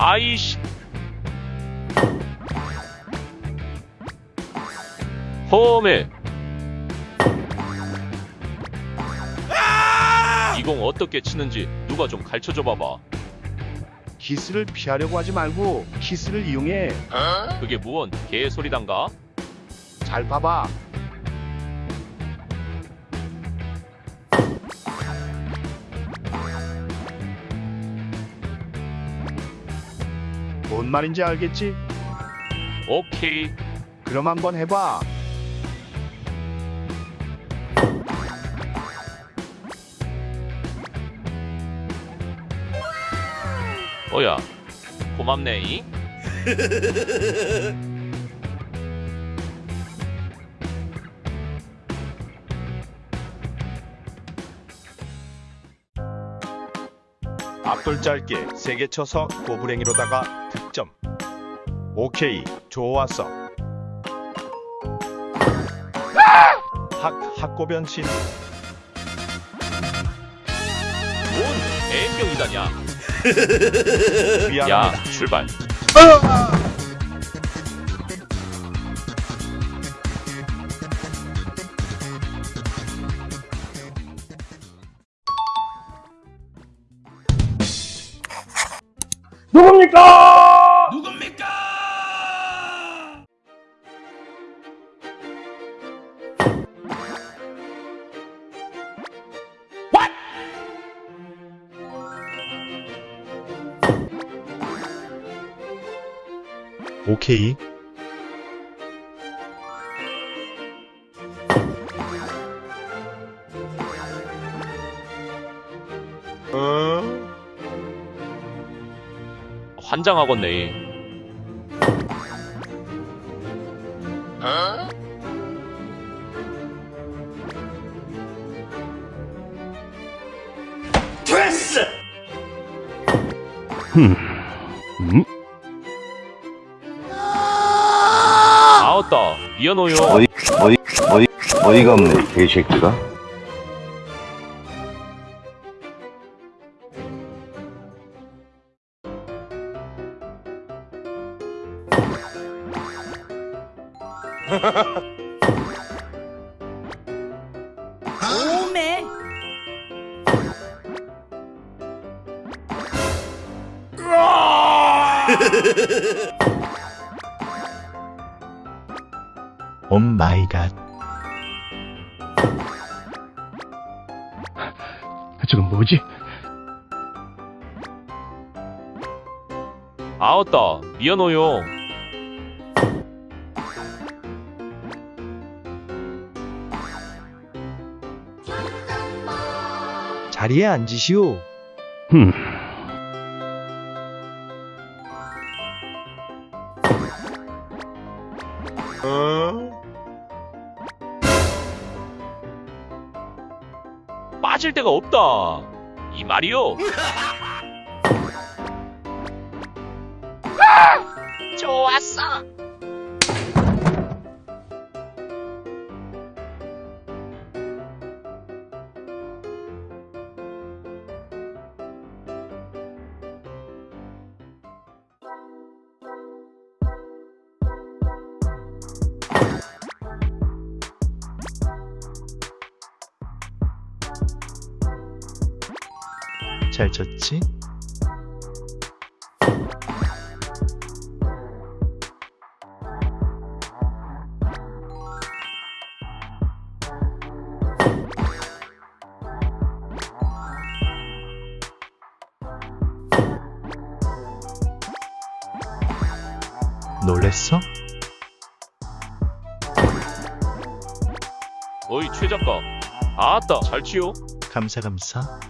아이씨. 홈에. 이공 어떻게 치는지 누가 좀 가르쳐줘 봐봐. 키스를 피하려고 하지 말고 키스를 이용해. 그게 무언 개소리단가? 잘 봐봐. 뭔 말인지 알겠지? 오케이. 그럼 한번 해봐. 어야. 고맙네이. 앞돌 짧게 세게 쳐서 고브랭이로다가 득점. 오케이, 좋았어. 학 학고변신 뭔. 미안합니다. 야, 출발. 오케이. 어? 환장하겠네. 아웃다. 미안해요. 어이 어이 어이 어이가 없네 개새끼가 오메 오 마이 갓. 저건 뭐지? 아웃다. 미안해요. 자리에 앉으시오. 어? 빠질 데가 없다. 이 말이요. 좋았어. 잘 쳤지? 놀랬어? 어이 최 작가. 아따 잘 치요. 감사 감사.